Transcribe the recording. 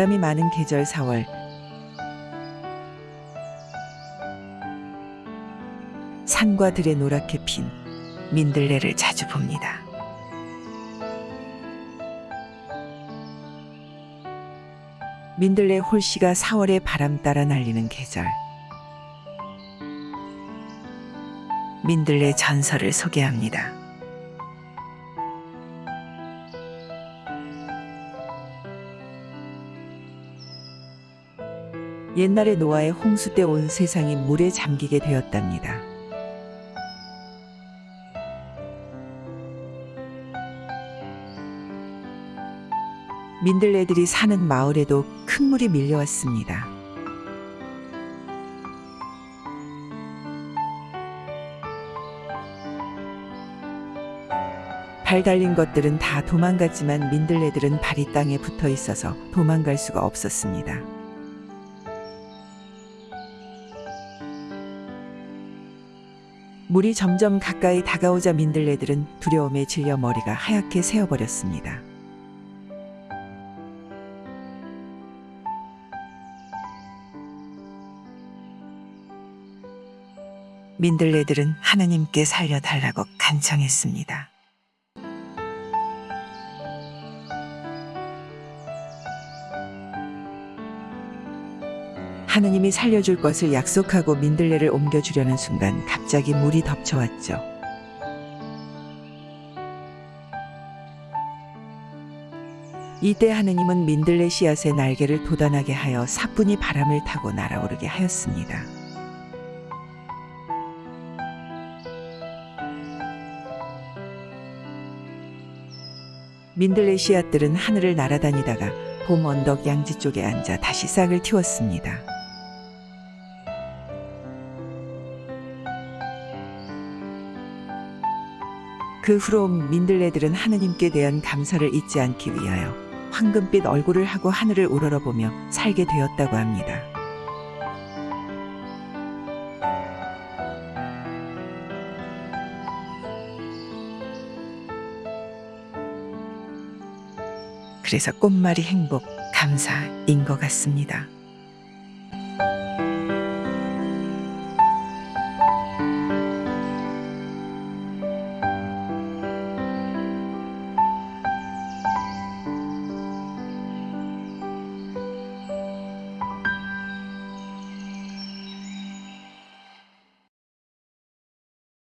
바람이 많은 계절 4월 산과 들에 노랗게 핀 민들레를 자주 봅니다. 민들레 홀씨가 4월의 바람 따라 날리는 계절. 민들레 전설을 소개합니다. 옛날에 노아의 홍수 때 온 세상이 물에 잠기게 되었답니다. 민들레들이 사는 마을에도 큰 물이 밀려왔습니다. 발 달린 것들은 다 도망갔지만 민들레들은 발이 땅에 붙어 있어서 도망갈 수가 없었습니다. 물이 점점 가까이 다가오자 민들레들은 두려움에 질려 머리가 하얗게 새어버렸습니다. 민들레들은 하느님께 살려달라고 간청했습니다. 하느님이 살려줄 것을 약속하고 민들레를 옮겨주려는 순간 갑자기 물이 덮쳐왔죠. 이때 하느님은 민들레 씨앗의 날개를 돋아나게 하여 사뿐히 바람을 타고 날아오르게 하였습니다. 민들레 씨앗들은 하늘을 날아다니다가 봄 언덕 양지 쪽에 앉아 다시 싹을 틔웠습니다. 그 후로 민들레들은 하느님께 대한 감사를 잊지 않기 위하여 황금빛 얼굴을 하고 하늘을 우러러보며 살게 되었다고 합니다. 그래서 꽃말이 행복, 감사인 것 같습니다.